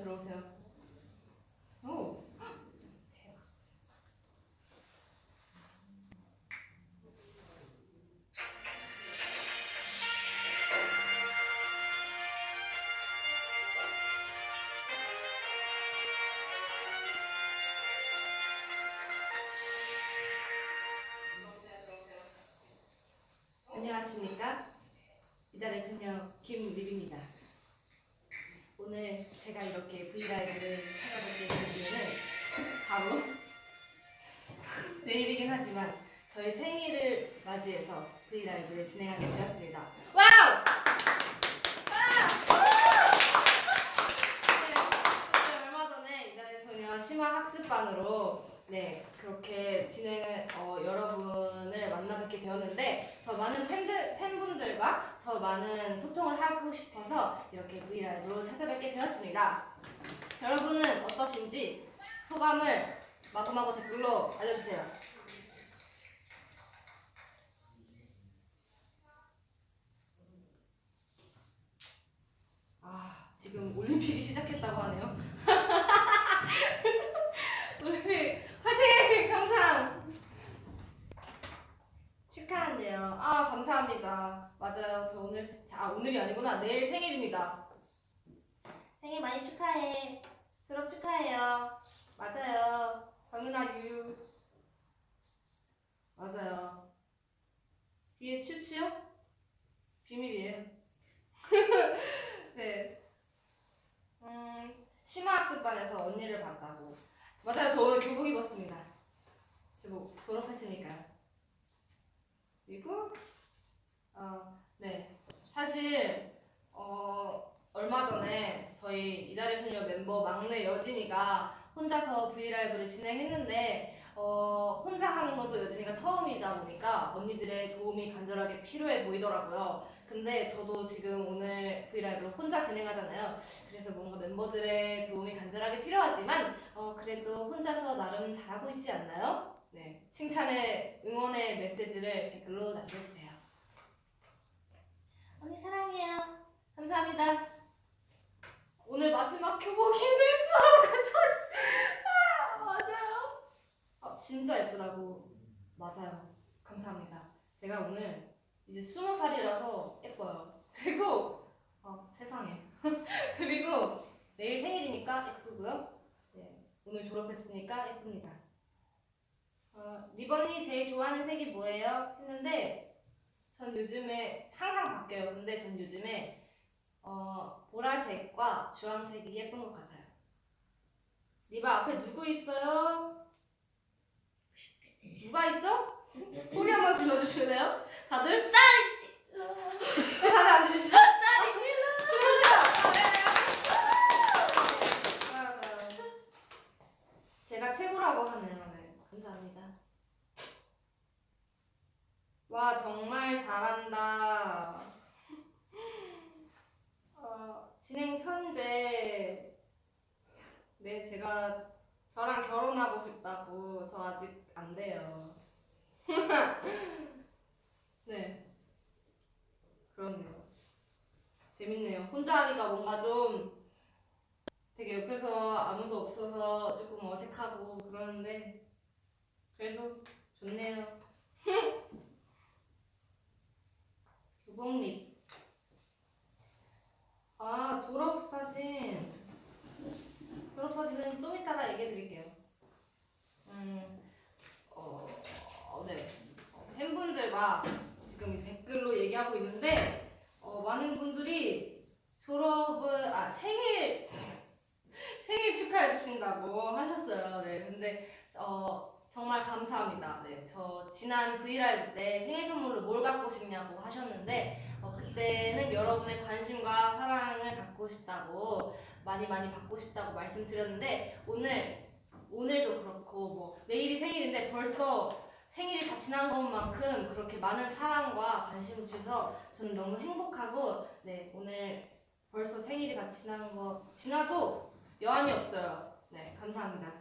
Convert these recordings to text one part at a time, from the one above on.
들어오세요. 오, 대박. 안녕하십니까? 이달의 소녀 김립입니다. 오늘 제가 이렇게 브이라이브를 찾아뵙게 된 이유는 바로 내일이긴 하지만 저희 생일을 맞이해서 브이라이브를 진행하게 되었습니다. Wow! 와! 네, 심화 학습반으로 네 그렇게 진행을 어, 여러분을 만나 뵙게 되었는데 더 많은 팬들 팬분들과 더 많은 소통을 하고 싶어서 이렇게 브이라이브로 찾아뵙게 되었습니다. 여러분은 어떠신지 소감을 마구마구 댓글로 알려주세요. 아 지금 올림픽이 시작했다고 하네요. 올림픽 화이팅! 항상 축하한대요. 아 감사합니다. 맞아요. 저 오늘 아, 오늘이 아니구나. 내일 생일입니다. 생일 많이 축하해. 졸업 축하해요. 맞아요. 정은아 유유. 맞아요. 뒤에 추추요? 비밀이에요. 네. 음, 심화학습반에서 언니를 봤다고. 맞아요. 저 오늘 교복 입었습니다. 교복 졸업했으니까요. 그리고 어, 네. 사실 어, 얼마 전에 저희 이달의 소녀 멤버 막내 여진이가 혼자서 브이라이브를 진행했는데 어, 혼자 하는 것도 여진이가 처음이다 보니까 언니들의 도움이 간절하게 필요해 보이더라고요. 근데 저도 지금 오늘 브이라이브를 혼자 진행하잖아요. 그래서 뭔가 멤버들의 도움이 간절하게 필요하지만 어, 그래도 혼자서 나름 잘하고 있지 않나요? 네. 칭찬의 응원의 메시지를 댓글로 남겨주세요. 언니 사랑해요. 감사합니다. 오늘 마지막 교복이네. 아, 맞아요. 아, 진짜 예쁘다고. 맞아요. 감사합니다. 제가 오늘 이제 스무 살이라서 예뻐요. 그리고 어, 세상에. 그리고 내일 생일이니까 예쁘고요. 네, 오늘 졸업했으니까 예쁩니다. 어, 리번이 제일 좋아하는 색이 뭐예요? 했는데 전 요즘에 항상 바뀌어요. 근데 전 요즘에 어, 보라색과 주황색이 예쁜 것 같아요. 리바 앞에 누구 있어요? 누가 있죠? 소리 한번 질러주실래요? 다들? 왜 다들 안 들리시죠? 질러주세요! 제가 최고라고 하네요. 네, 감사합니다. 와 정말 잘한다. 어, 진행 천재. 네 제가 저랑 결혼하고 싶다고 저 아직 안 돼요. 네. 그렇네요. 재밌네요. 혼자 하니까 뭔가 좀 되게 옆에서 아무도 없어서 조금 어색하고 그러는데 그래도 좋네요. 교복립. 아, 졸업사진. 졸업사진은 좀 이따가 얘기해 드릴게요. 음, 어, 어, 네. 어, 팬분들과 지금 이 댓글로 얘기하고 있는데, 어, 많은 분들이 졸업을, 아, 생일, 생일 축하해 주신다고 하셨어요. 네. 근데, 어, 정말 감사합니다. 네, 저 지난 브이라이브 때 생일 선물로 뭘 갖고 싶냐고 하셨는데 어, 그때는 여러분의 관심과 사랑을 갖고 싶다고 많이 많이 받고 싶다고 말씀드렸는데 오늘 오늘도 그렇고 뭐 내일이 생일인데 벌써 생일이 다 지난 것만큼 그렇게 많은 사랑과 관심을 주셔서 저는 너무 행복하고 네 오늘 벌써 생일이 다 지난 거 지나도 여한이 없어요. 네 감사합니다.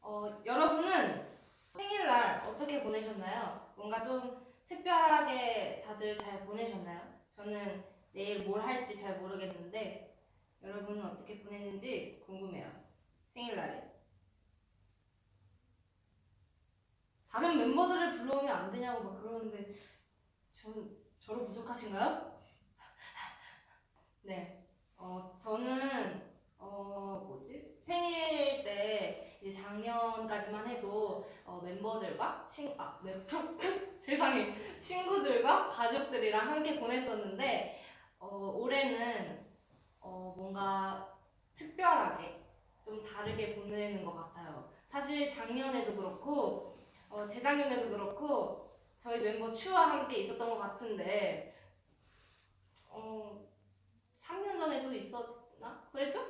어, 여러분은 생일날 어떻게 보내셨나요? 뭔가 좀 특별하게 다들 잘 보내셨나요? 저는 내일 뭘 할지 잘 모르겠는데 여러분은 어떻게 보냈는지 궁금해요. 생일날에. 다른 멤버들을 불러오면 안 되냐고 막 그러는데 전 저로 부족하신가요? 네. 어, 저는 어, 뭐지? 생일 때 이제 작년까지만 해도 어, 멤버들과 친 아, 멤 세상에 친구들과 가족들이랑 함께 보냈었는데 어, 올해는 어, 뭔가 특별하게 좀 다르게 보내는 것 같아요. 사실 작년에도 그렇고 어, 재작년에도 그렇고 저희 멤버 추와 함께 있었던 것 같은데 어, 3년 전에도 있었나? 그랬죠?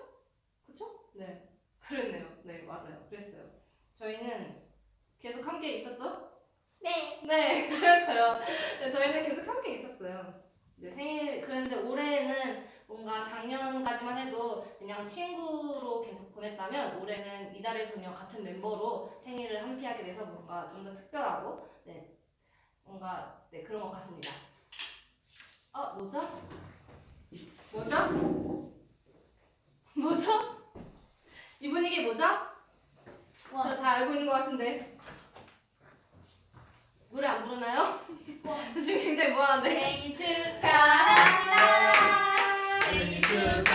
그쵸? 네. 그랬네요. 네, 맞아요. 그랬어요. 저희는 계속 함께 있었죠? 네. 네, 그랬어요. 네, 저희는 계속 함께 있었어요. 네, 생일, 그런데 올해는 뭔가 작년까지만 해도 그냥 친구로 계속 보냈다면 올해는 이달의 소녀 같은 멤버로 생일을 함께 하게 돼서 뭔가 좀 더 특별하고, 네, 뭔가, 네, 그런 것 같습니다. 아, 뭐죠? 뭐죠? 뭐죠? 이 분위기 뭐죠? 와. 저다 알고 있는 것 같은데. 노래 안 부르나요? 지금 굉장히 뭐하는데? 생일 축하합니다. 진짜.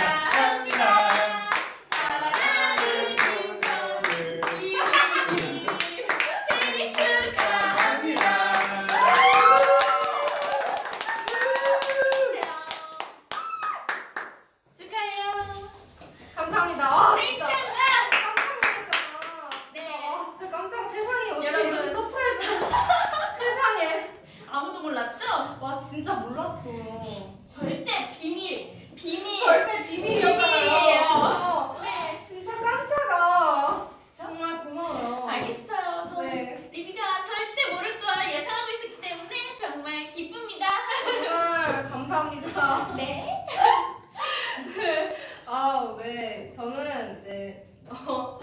놀랐잖아. 네. 아, 진짜 몰랐어. 절대 비밀. 비밀. 절대 비밀이에요. 비밀이었잖아요. 네. 진짜 깜짝아. 정말 고마워요. 알겠어요. 저는 네. 리비가 절대 모를 걸 예상하고 있었기 때문에 정말 기쁩니다. 정말 감사합니다. 네. 아, 네. 저는 이제 어,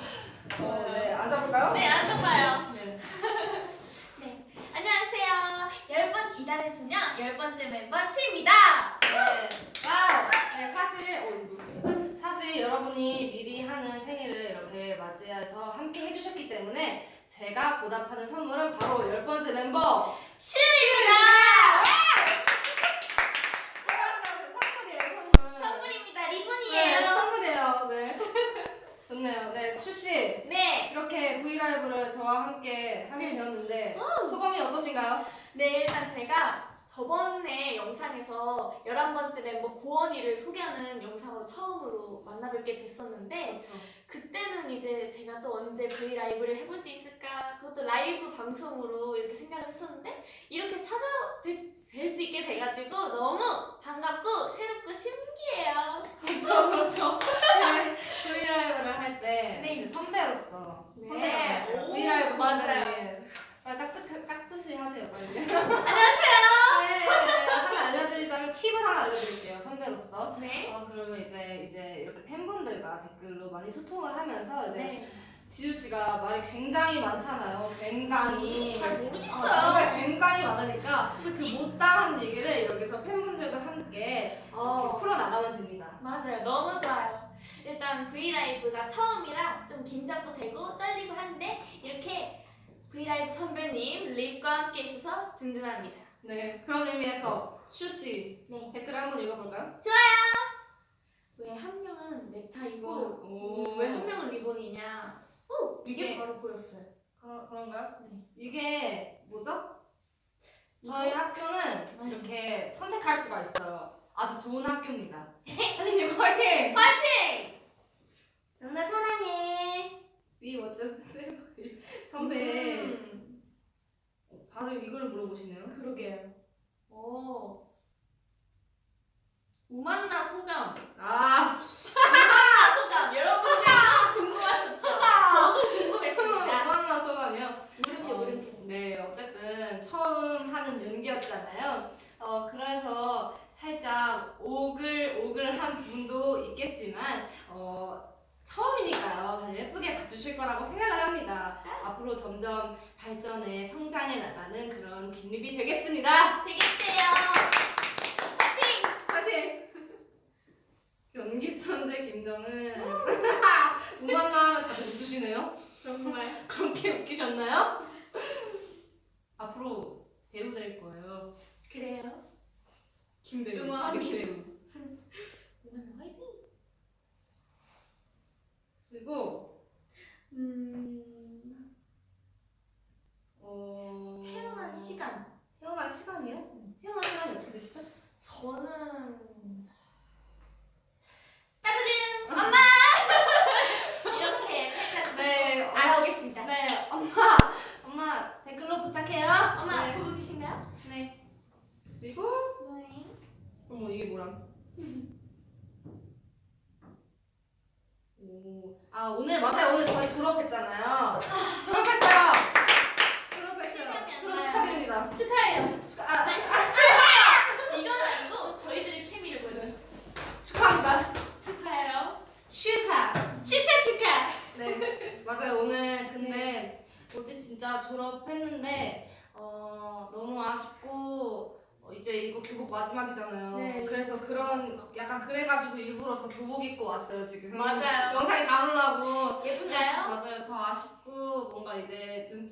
어, 네, 앉아볼까요? 네, 앉아봐요. 네. 네. 안녕하세요. 이달의 소녀 열 번째 멤버 츄입니다. 네. Wow. 네, 사실 어, 이거. 사실 여러분이 미리 하는 생일을 이렇게 맞이해서 함께 해주셨기 때문에 제가 보답하는 선물은 바로 열 번째 멤버 츄입니다. 선물이에요, 선물. 선물입니다. 네, 리본이에요. 선물이에요. 네. 좋네요. 네, 츄씨 네. 이렇게 브이라이브를 저와 함께 하게 네. 되었는데 소감이 어떠신가요? 네, 일단 제가 저번에 영상에서 11번째 멤버 고원이를 소개하는 영상으로 처음으로 만나뵙게 됐었는데 그렇죠. 그때는 이제 제가 또 언제 브이 라이브를 해볼 수 있을까 그것도 라이브 방송으로 이렇게 생각을 했었는데 이렇게 찾아뵐 수 있게 돼가지고 너무 반갑고 새롭고 신기해요. 그렇죠, 그렇죠. 네, 브이라이브를 할때 네. 이제 선배로서 네. 선배가 오, 브이라이브. 선배님. 빨리 깍듯 깍듯이 하세요, 빨리. 안녕하세요. 네, 네, 하나 알려드리자면 팁을 하나 알려드릴게요, 선배로서. 네. 어, 그러면 이제 이제 이렇게 팬분들과 댓글로 많이 소통을 하면서 이제 네. 지우 씨가 말이 굉장히 많잖아요. 굉장히. 잘 모르겠어요. 아, 정말 굉장히 많으니까 그? 못다한 얘기를 여기서 팬분들과 함께 어. 풀어 나가면 됩니다. 맞아요. 너무 좋아요. 일단 브이라이브가 처음이라 좀 긴장도 되고 떨리고 한데 이렇게 브이라이브 선배님 립과 함께 있어서 든든합니다. 네, 그런 의미에서 츄씨 네. 댓글 한번 읽어볼까요? 왜한 명은 넥타이고 오. 왜한 명은 리본이냐? 오 이게 이게- 바로 보였어요. 그런 그런가요? 네. 이게 뭐죠? 저희 학교는 네. 이렇게 선택할 수가 있어요. 아주 좋은 학교입니다. 한림님 화이팅! 파이팅! 정말 사랑해. 위 어쩌세요? 선배. 음, 다들 이걸 물어보시네요. 그러게요. 오 우만나 소감. 아, 우만나 소감 여러분들 궁금하셨죠? 저도 궁금했습니다. 만나 소감이요. 물음표 어, 물음표. 네, 어쨌든 처음 하는 연기였잖아요. 어, 그래서 살짝 오글오글한 부분도 있겠지만, 어, 처음이니까요. 다들 예쁘게 봐주실 거라고 생각을 합니다. 앞으로 점점 발전해 성장해 나가는 그런 김립이 되겠습니다. 되겠대요. 파이팅! 파이팅! 연기 천재 김정은. 음악 나오면 다들 웃으시네요. 정말 그렇게 웃기셨나요? 앞으로 배우 될 거예요. 그래요. 김배우. 응원합니다. 김배우. 이건 화이팅. 그리고 음 어... 태어난 시간. 태어난 시간이요? 태어난 시간이 어떻게 되시죠? 저는 따르릉 엄마 이렇게 살짝 네, 네, 알아오겠습니다. 네, 엄마, 엄마 댓글로 부탁해요. 엄마 네. 보고 계신가요? 네. 그리고 네. 어머 이게 뭐람? 오, 아 오늘 맞아요. 오늘 저희 졸업했잖아요. 졸업했어요. 졸업했어요. 축하해요. 축하, 아, 이건 아니고 저희들의 케미를 보여줘. 축하합니다. 축하해요. 축하. 축하 축하. 네, 맞아요. 오늘 근데 어제 진짜 졸업했는데 어, 너무 아쉽고 어, 이제 이거 교복 마지막이잖아요. 네. 그래서 그런 약간 그래가지고 일부러 더 교복 입고 왔어요 지금. 맞아요. 영상에 담으려고. 예쁜가요? 맞아요. 더 아쉽고 뭔가 이제 눈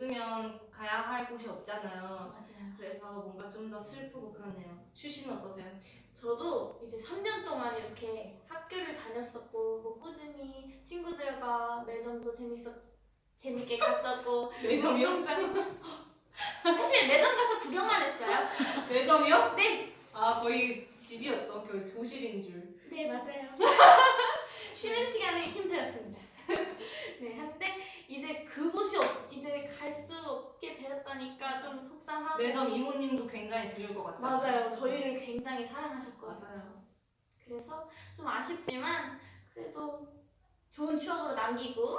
가야 할 곳이 없잖아요. 맞아요. 그래서 뭔가 좀 더 슬프고 그러네요. 슈시는 어떠세요? 저도 이제 3년 동안 이렇게 학교를 다녔었고 뭐 꾸준히 친구들과 매점도 재밌었 재밌게 갔었고 매점이요? 운동장 사실 매점 가서 구경만 했어요. 매점이요? 네. 아 거의 집이었죠. 거의 교실인 줄. 네 맞아요. 쉬는 시간은 쉼터였습니다. 네 한데 이제 그곳이 없 이제 갈 수 없게 되었다니까 좀 속상하고 매점 이모님도 굉장히 드릴 것 같아요. 맞아요. 저희를 굉장히 사랑하셨거든요. 맞아요. 그래서 좀 아쉽지만 그래도 좋은 추억으로 남기고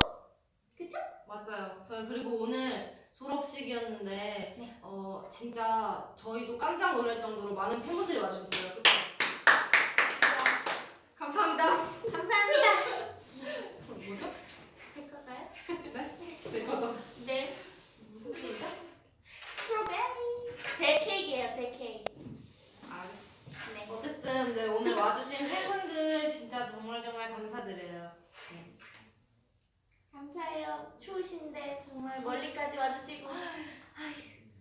그쵸? 맞아요. 저희 그리고 오늘 졸업식이었는데 네. 어 진짜 저희도 깜짝 놀랄 정도로 많은 팬분들이 와주셨어요. 그쵸? 감사합니다. 감사합니다. 뭐죠? 제 걸까요? 네? 제 거죠. 네. 무슨 케이크죠? 스트로베리. 제 케이크예요. 제 케이크. 알았어. 네. 어쨌든 네, 오늘 와주신 팬분들 진짜 정말 정말 감사드려요. 감사해요. 추우신데 정말 멀리까지 와주시고. 아휴,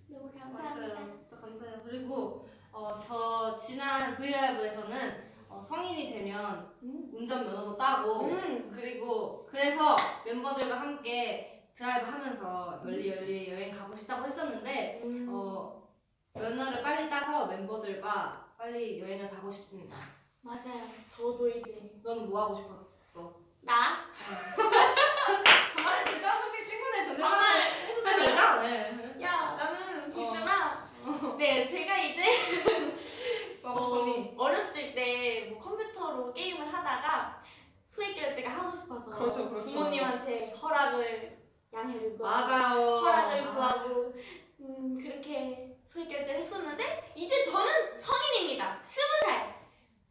너무 감사합니다. 맞아요. 진짜 감사해요. 그리고 어, 저 지난 브이라이브에서는 어, 성인이 되면 음. 운전면허도 따고 음. 그리고 그래서 멤버들과 함께 드라이브 하면서 멀리 멀리 여행 가고 싶다고 했었는데 음. 어, 면허를 빨리 따서 멤버들과 빨리 여행을 가고 싶습니다. 맞아요. 저도 이제 너는 뭐 하고 싶었어? 나 정말 진짜 혹시 친구네 전에 정말 여자? 네. 야 나는 어. 있잖아. 네 제가 이제 싶었니? 어, 어렸을 때 뭐 컴퓨터로 게임을 하다가 소액 결제가 하고 싶어서 그렇죠, 그렇죠. 부모님한테 허락을 양해를 구하고 맞아요. 허락을 아, 구하고 음, 그렇게 소액 결제를 했었는데 이제 저는 성인입니다. 스무 살.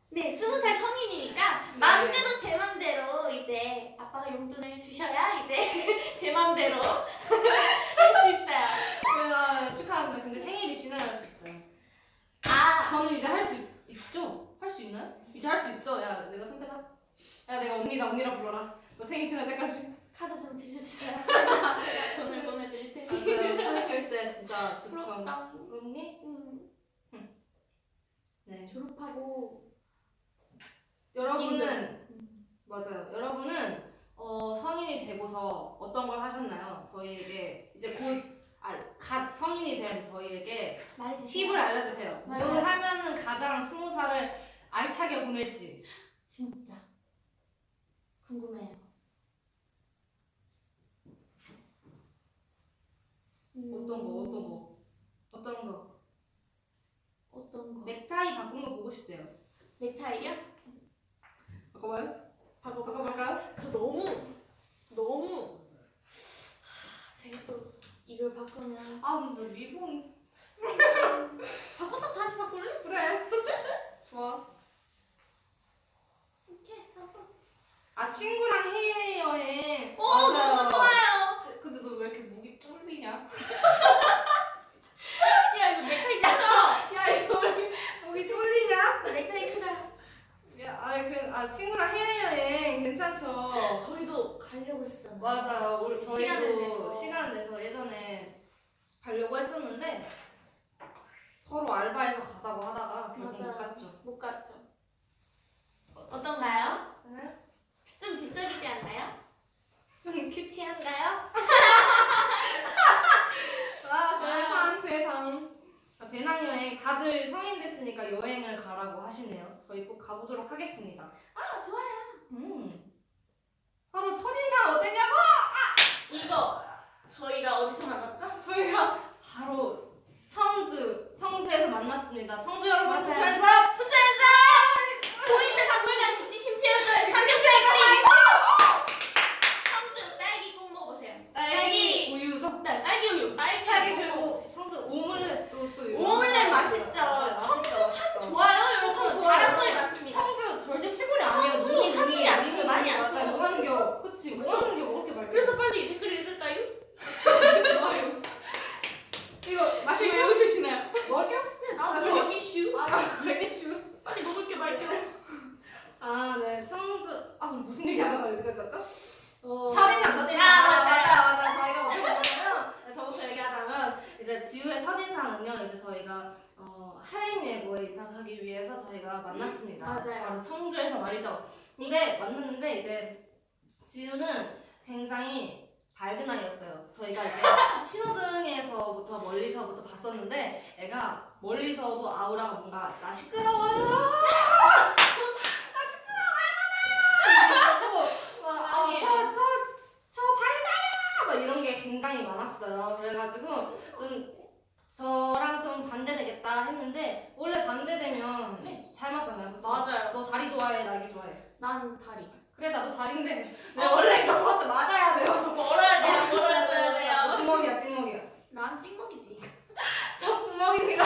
네, 스무 살 성인이니까 네. 마음대로 제 맘대로 이제 아빠가 용돈을 주셔야 이제 제 맘대로 할 수 있어요. 그래요. 축하합니다. 근데 생일이 지나야 할 수 있어요. 아, 저는 이제 할 수 있죠? 할 수 있나요? 이제 할 수 있죠? 야, 내가 선배다. 야, 내가 언니다. 언니라 불러라. 너 생일 지날 때까지. 카드 좀 빌려주세요. 제가 돈을 보내드릴 테니. 맞아요. 소액 결제 진짜 좋죠. 부럽다. 그렇니? 음, 네. 졸업하고 여러분은 맞아요. 여러분은 어, 성인이 되고서 어떤 걸 하셨나요? 저희에게 이제 곧 아 갓 성인이 된 저희에게 말해주세요. 팁을 알려주세요. 맞아요. 뭘 하면은 가장 스무 살을 알차게 보낼지. 진짜 궁금해요. 음, 어떤 거, 어떤 거, 어떤 거. 어떤 거? 넥타이 바꾼 거 보고 싶대요. 넥타이요? 바꿔봐요? 바꿔볼까요? 바꿔볼까요? 저 너무 너무 하, 제가 또 이걸 바꾸면 아, 근데 리본 바꿨다 다시 바꿀래? 그래. 좋아. 이렇게 바꿔. 아 친구랑 해외 여행. 오 맞아요. 너무 좋아요. 제- 근데 너 왜 이렇게 목이 쫄리냐? 야 이거 넥타이 크다. 야 이거 왜 이렇게 목이 쫄리냐? 넥타이 크다. 야, 아니 그, 아아 친구랑 해외여행 괜찮죠? 저희도 가려고 했었잖아요. 맞아요. 우리 시간을 저희도 내서. 시간 내서 예전에 가려고 했었는데 서로 알바해서 가자고 하다가 결국 못 맞아요. 갔죠. 못 갔죠. 어떤가요? 네? 좀 지적이지 않나요? 좀 큐티한가요? 와 세상 세상. 아, 배낭여행 다들 성인 됐으니까 여행을 가라고 하시네요. 저희 꼭 가보도록 하겠습니다. 아 좋아요. 음. 서로 첫인상 어땠냐고? 이거 저희가 어디서 만났죠? 저희가 바로 청주 청주에서 만났습니다. 청주 여러분. 부천에서 부천에서 보이스 박물관 직지 심채워줘요. 직지 삼겹살거리. 청주 딸기 꼭 먹어보세요. 딸기 우유죠. 네, 딸기 우유, 딸기 딸기 꼭 그리고 먹어보세요. 청주 오믈렛도 또 오믈렛 맛있죠. 맞아요. 청주 맛있죠, 참 맛있죠. 좋아요, 여러분. 청주 좋아요. 자랑거리 많습니다. 청주 절대 시골이 아니에요. 청주 눈이 사투리 눈이 안 눈이 써요. 많이 안 맞아요. 써요. 오한겨 그치 그쵸? 오한겨 그렇게 말해. 그래서 빨리 댓글 읽을까요? 좋아요. 이거 왜 마실게요. 웃으시나요? 먹을게요? 아, 저- 여기 슈. 아 알겠슈. 빨리 먹을게 말게요. 아, 네. 청주. 아, 우리 무슨 얘기 하다가 여기까지 왔죠? 어. 첫인상, 첫인상. 아, 맞아, 맞아요. 맞아. 저희가 어떻게 보냐면, 네, 저부터 얘기하자면, 이제 지우의 첫인상은요, 이제 저희가, 어, 할인예고에 입학하기 위해서 저희가 만났습니다. 맞아요. 바로 청주에서 말이죠. 근데 만났는데, 이제, 지우는 굉장히 밝은 아이였어요. 저희가 이제 신호등에서부터 멀리서부터 봤었는데, 애가 멀리서도 아우라가 뭔가, 나 시끄러워요! 아, 저저저 저 밝아요 막 이런 게 굉장히 많았어요. 그래가지고 좀 저랑 좀 반대되겠다 했는데 원래 반대되면 네. 잘 맞잖아요. 그쵸? 맞아요. 너 다리 좋아해, 날개 좋아해. 난 다리. 그래 나도 다리인데 내가 원래 이런 것도 맞아야 돼요. 멀어야 돼요, 멀어야 돼요. 찍먹이야, 찍먹이야. 난 찍먹이지. 저 부먹입니다.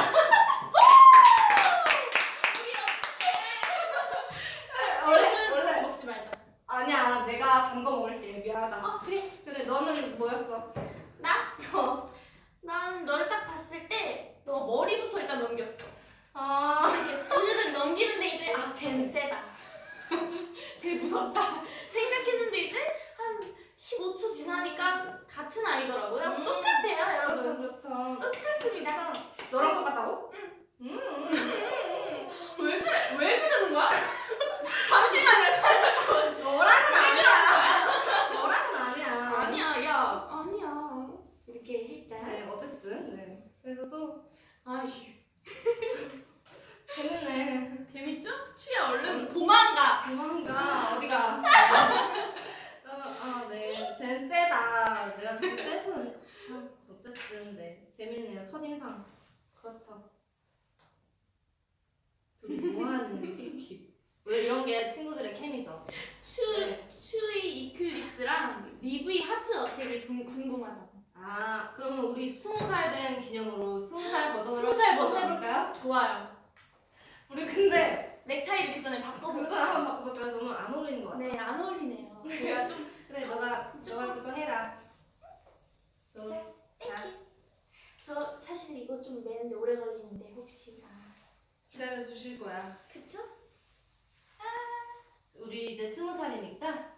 원래 원래 같이 먹지 말자. 아니야, 내가 단 거 먹을게. 미안하다. 아 그래. 그래, 너는 뭐였어? 나? 어. 난 너를 딱 봤을 때 너가 머리부터 일단 넘겼어. 아, 이렇게 넘기는데 이제 아 쟨 세다. 제일 무섭다. 생각했는데 이제 한 15초 지나니까 같은 아이더라고요. 음. 똑같아요, 여러분. 그렇죠, 그렇죠. 똑같습니다. 너랑 똑같다고? 응. 음. 왜 그래? 왜 그러는 거야? 잠시만요. 너랑은 아니야. 너랑은 아니야. 아니야, 야, 아니야. 이렇게 일단. 네, 어쨌든 네. 그래서 또 아휴, 재밌네. 재밌죠? 추야 얼른 도망가. 도망가 어디가? 어, 아, 네. 쟨 세다. 내가 되게 세 보였네. 아, 어쨌든 네. 재밌네요. 첫인상. 그렇죠. 둘이 뭐하는 키키. 원래 이런 게 친구들의 케미죠. 추, 네. 츄의 Eclipse랑 립의 Heart Attack이 궁- 궁금하다. 아, 그러면 우리 스무 살 된 기념으로 스무 살 버전으로 스무 살 한번 버전. 해볼까요? 좋아요. 우리 근데 넥타이를 그 전에 그거 바꿔봅시다. 한번 바꿔볼까요? 너무 안 어울리는 것 같아. 네, 안 어울리네요. 제가 좀 그래, 너가 저 자, Thank you. 저 사실 이거 좀 매는데 오래 걸리는데 혹시 아 기다려 주실 거야. 그쵸? 우리 이제 스무 살이니까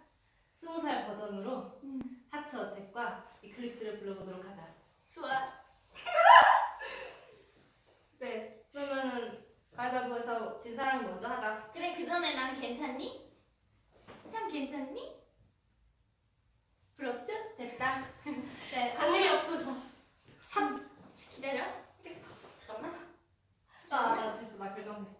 스무 살 버전으로 음. 하트 어택과 이클립스를 불러보도록 하자. 좋아. 네, 그러면은 가위바위보에서 진 사람이 먼저 하자. 그래 그 전에 난 괜찮니? 참 괜찮니? 부럽죠? 됐다. 네, 한일 없어서. 삽. 기다려. 됐어. 잠깐만. 아, 나 됐어. 나 결정됐어.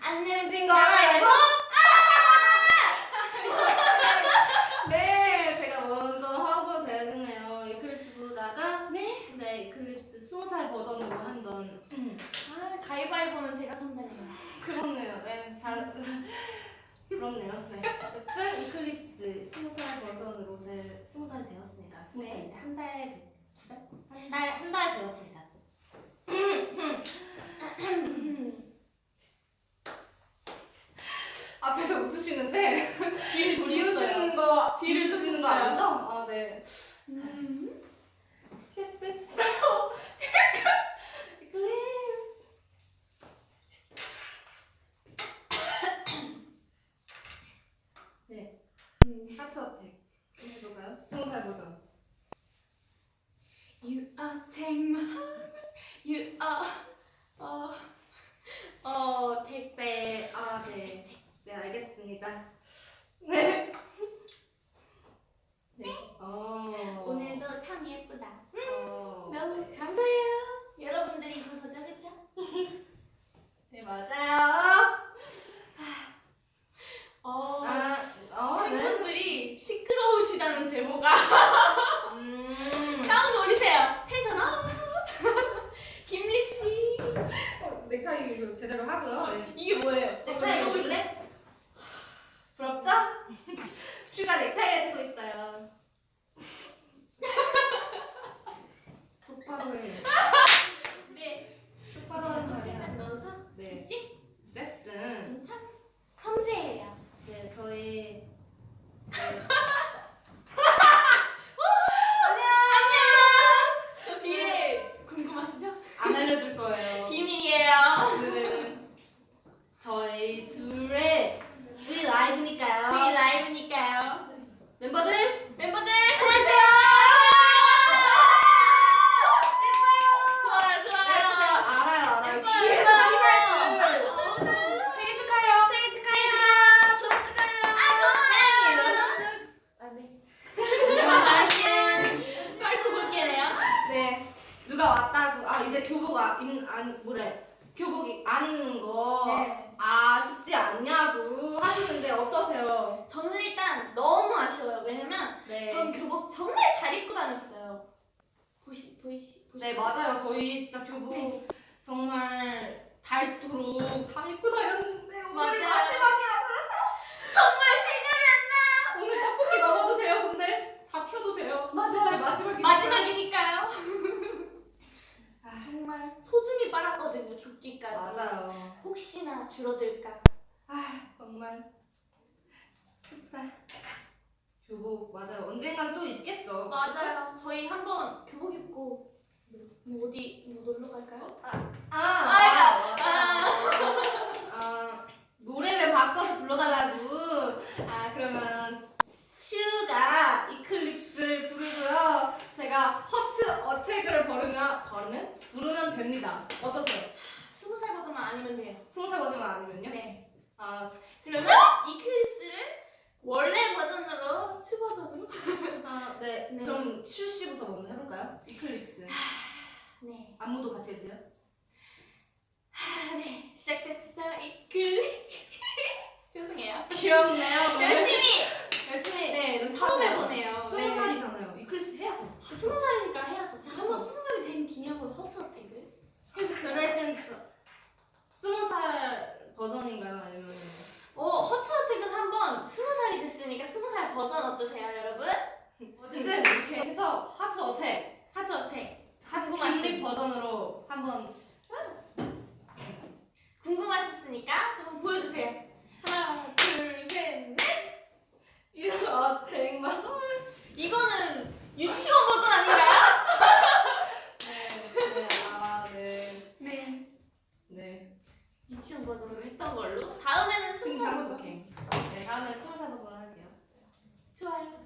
안 내면 진 거. 가위바위보. 네, 제가 먼저 하고 되겠네요. 이클립스 부르다가 네. 네, 이클립스 스무 살 버전으로 한번 아 가위바위보는 제가 선택해요. 그렇네요. 네, 잘 부럽네요. 네, 어쨌든 이클립스 스무 살 버전으로 제 스무 살 되었습니다. 스무 살 네. 이제 한 달, 두 달, 한 달, 한 달 되었습니다. 앞에서 웃으시는데 뒤를 비웃으시는 거, 뒤를 비웃으시는 거. 아니죠? 아, 네. 음. 시작됐어 립스. 하트 어택 해볼까요? 스무 살 버전. You are take my heart. You are 어, 어, take 네, 아 네, 네 알겠습니다. 네. 네. 어. 오늘도 참 예쁘다. 어. 너무 감사해요. 여러분들이 있어서죠, 그죠? 네 맞아요. 어, 아, 어, 네. 팬분들이 시끄러우시다는 제보가 음. 사운드 올리세요. Tension up. 김립 씨. 어, 넥타이 이거 제대로 하고요. 네. 이게 뭐예요? 넥타이 해줄래? 부럽죠? 츄가 넥타이 해주고 있어요. 똑바로 해. 네. 똑바로 하는 살짝 말이야. 넣어서 네. 찍. 어쨌든 좀 참 섬세해요. 네 저희 안녕. 저 뒤에 궁금하시죠? 안 알려줄 거예요. 비밀이에요. 오늘은 저희 둘의 V 라이브니까요. V 라이브니까요. 멤버들 멤버들 보여주세요. 좋아요, 좋아요. 알아요 알아요. 예뻐요, 귀에서 예뻐요. 항상 생일 축하해요. 생일 축하해요. 졸업 축하해요. 아, 네. 안녕. 짧고 굵게네요. 네 누가 왔다고 아 이제 교복 안, 안 뭐래 교복 안 입는 거 네. 아쉽지 않냐고 하시는데 어떠세요? 저는 일단 너무 아쉬워요. 왜냐면 네. 전 교복 정말 잘 입고 다녔어요. 보시 보이시 보시. 네 맞아요 저희 진짜 교복 네. 정말 닳도록 다 입고 다녔는데 오늘이 맞아요. 마지막이라고 정말 실감이 안 오늘 떡볶이 먹어도 돼요 근데 다 펴도 돼요 나. 네, 마지막이니까 마지막이니까요. 아, 정말 소중히 빨았거든요. 조끼까지. 맞아요 혹시나 줄어들까. 아 정말 슬프다 교복 맞아요 언젠간 또 입겠죠 맞아요. 저희 한번 교복 입고 뭐 어디 뭐 놀러 갈까요? 아, 아이고, 아, 아, 노래를 바꿔서 불러달라고. 아, 그러면 츄가 Eclipse를 부르고요. 제가 Heart Attack을 부르면? 부르면 됩니다. 어떠세요? 스무 살 버전만 아니면 돼요. 스무 살 버전만 아니면요? 네. 아, 그러면 이클립스를 원래 버전으로 추 버전으로. 아, 네. 네. 그럼 슈 씨부터 먼저 해볼까요? 이클립스. 네. 안무도 같이 해주세요. 아, 네. 시작됐어 이클립. 죄송해요. 귀엽네요. 열심히 열심히. 네, 연습하세요. 처음 해보네요. 스무 네. 살이잖아요. 이클립스 해야죠. 스무 살이니까 해야죠. 자, 한번 그쵸. 스무 살이 된 기념으로 허트 어택을. 그 대신 스무 살 버전인가요? 아니면 어, Heart Attack은 한번 스무 살이 됐으니까 스무 살 버전 어떠세요, 여러분? 어쨌든 이렇게 해서 Heart Attack Heart Attack. 핫 궁금하신- 립 버전으로 한번 궁금하셨으니까 한번 보여주세요. 하나, 둘, 셋, 넷. 이 attack만 이거는 유치원 버전 아닌가요? 네, 네, 아, 네, 네. 네. 유치원 버전으로 했던 걸로. 다음에는 스무 살 버전. 오케이. 네, 다음에 스무 살 버전 할게요. 좋아요.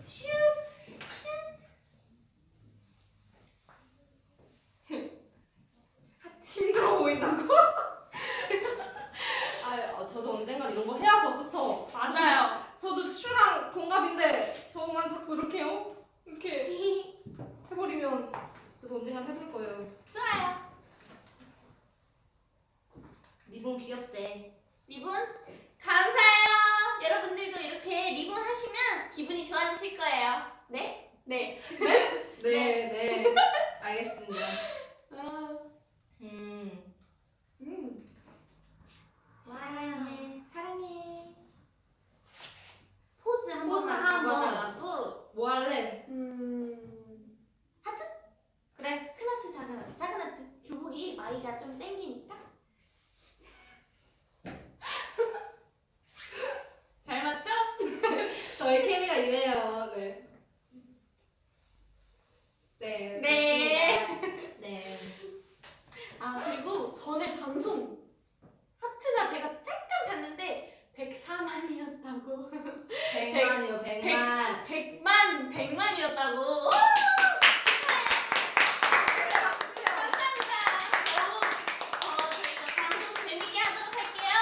슈. 힘들어 보인다고? 아, 어, 저도 언젠가 이런 거 해야죠, 그쵸? 맞아요. 저도 슈랑 동갑인데 저만 자꾸 이렇게요? 이렇게 해버리면 저도 언젠간 해볼 거예요. 좋아요. 리본 귀엽대. 리본 감사해요. 여러분들도 이렇게 리본 하시면 기분이 좋아지실 거예요. 네? 네. 네, 네. 알겠습니다. 어, 음. 음. 사랑해. 사랑해. 포즈 한 포즈 번만 한 번. 잡아달라고. 뭐 할래? 음. 하트? 그래. 큰 하트, 작은 하트, 작은 하트. 교복이 마이가 좀 땡기니까. 잘 맞죠? 저희 케미가 이래요. 네. 네. 네. 좋습니다. 네. 아 그리고 전에 방송 하트가 제가 잠깐 이었다고. 백만이요, 백만. 백만 백만이었다고. 감사합니다. 너무 어, 저희가 방송 재밌게 하도록 할게요.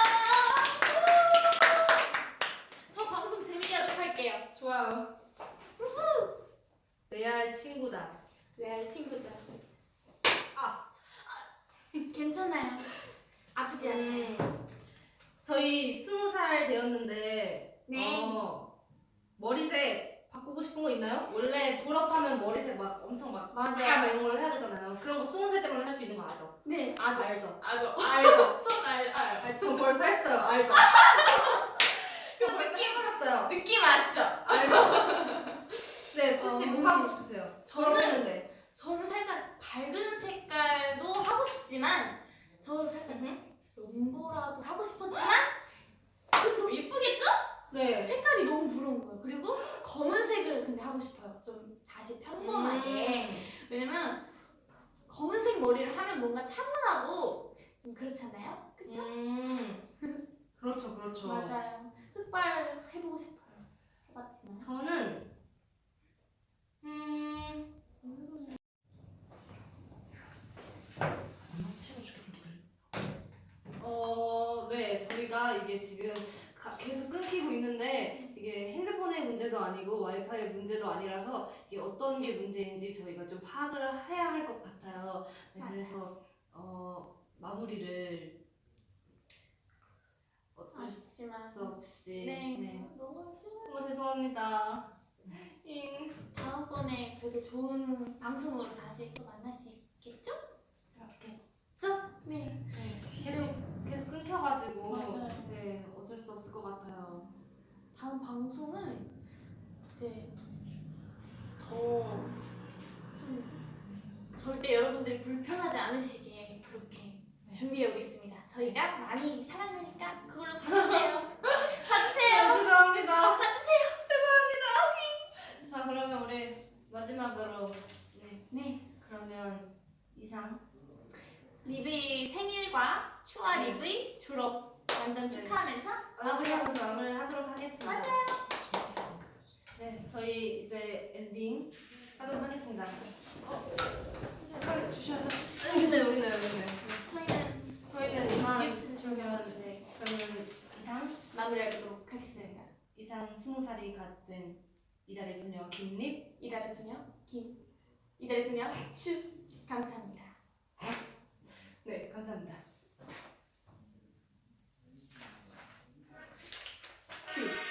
더 방송 재밌게 하도록 할게요. 좋아요. 레알 친구다. 레알 친구죠. 아. 괜찮아요. 아프지 않아요. 음, 저희 스무 살 되었는데 네. 어, 머리색 바꾸고 싶은 거 있나요? 원래 졸업하면 머리색 막 엄청 막 맞아요. 다 이런 걸 해야 되잖아요. 그런 거 스무 살 때만 할 수 있는 거 아죠? 네, 아죠, 알죠. 아죠. 알죠. 전 알, 알. 알죠. 저 벌써 했어요. 알죠. 저 벌써 해버렸어요. 느낌 아시죠? 알죠. 네, 추씨 뭐 어. 하고 싶으세요? 저는- 졸업했는데. 저는 살짝 밝은 색깔도 하고 싶지만 저 살짝 음. 연보라도 하고 싶었지만 그좀 이쁘겠죠? 네. 색깔이 너무 부러운 거예요. 그리고 검은색을 근데 하고 싶어요. 좀 다시 평범하게. 음. 왜냐면 검은색 머리를 하면 뭔가 차분하고 좀 그렇잖아요. 그쵸? 음. 그렇죠, 그렇죠. 맞아요. 흑발 해보고 싶어요. 해봤지만. 저는 음 어, 네, 저희가 이게 지금 가- 계속 끊기고 있는데 이게 핸드폰의 문제도 아니고 와이파이 문제도 아니라서 이게 어떤 게 문제인지 저희가 좀 파악을 해야 할 것 같아요. 네, 맞아요. 그래서 어, 마무리를 어쩔 아쉽지만. 수 없이 네. 네. 너무 아쉬워요. 정말 죄송합니다. 잉. 다음번에 그래도 좋은 방송으로 다시 또 만날 수 있겠죠? 이렇게. 죠? 네. 네, 계속 계속 끊겨가지고 맞아요. 네 어쩔 수 없을 것 같아요. 다음 방송은 이제 더 좀 절대 여러분들이 불편하지 않으시게 준비해 오겠습니다. 저희가 많이 사랑하니까 그걸로 봐주세요. 봐주세요. 네, 죄송합니다. 봐주세요. 자 그러면 우리 마지막으로 네 네. 그러면 이상 립의 생일과 츄와 네. 립의 졸업 완전 네. 축하하면서 마지막으로 마무리를 하도록 하겠습니다. 맞아요. 네 저희 이제 엔딩 하도록 하겠습니다. 어, 빨리 주셔야죠. 여기 있네 여기 있네 여기 있네. 저희는 이만 주면 네, 저희는 이상 마무리하도록 하겠습니다. 이상 스무 살이 갓 된 이달의 소녀 김립, 이달의 소녀 김, 이달의 소녀 추 감사합니다. 네, 감사합니다. 추.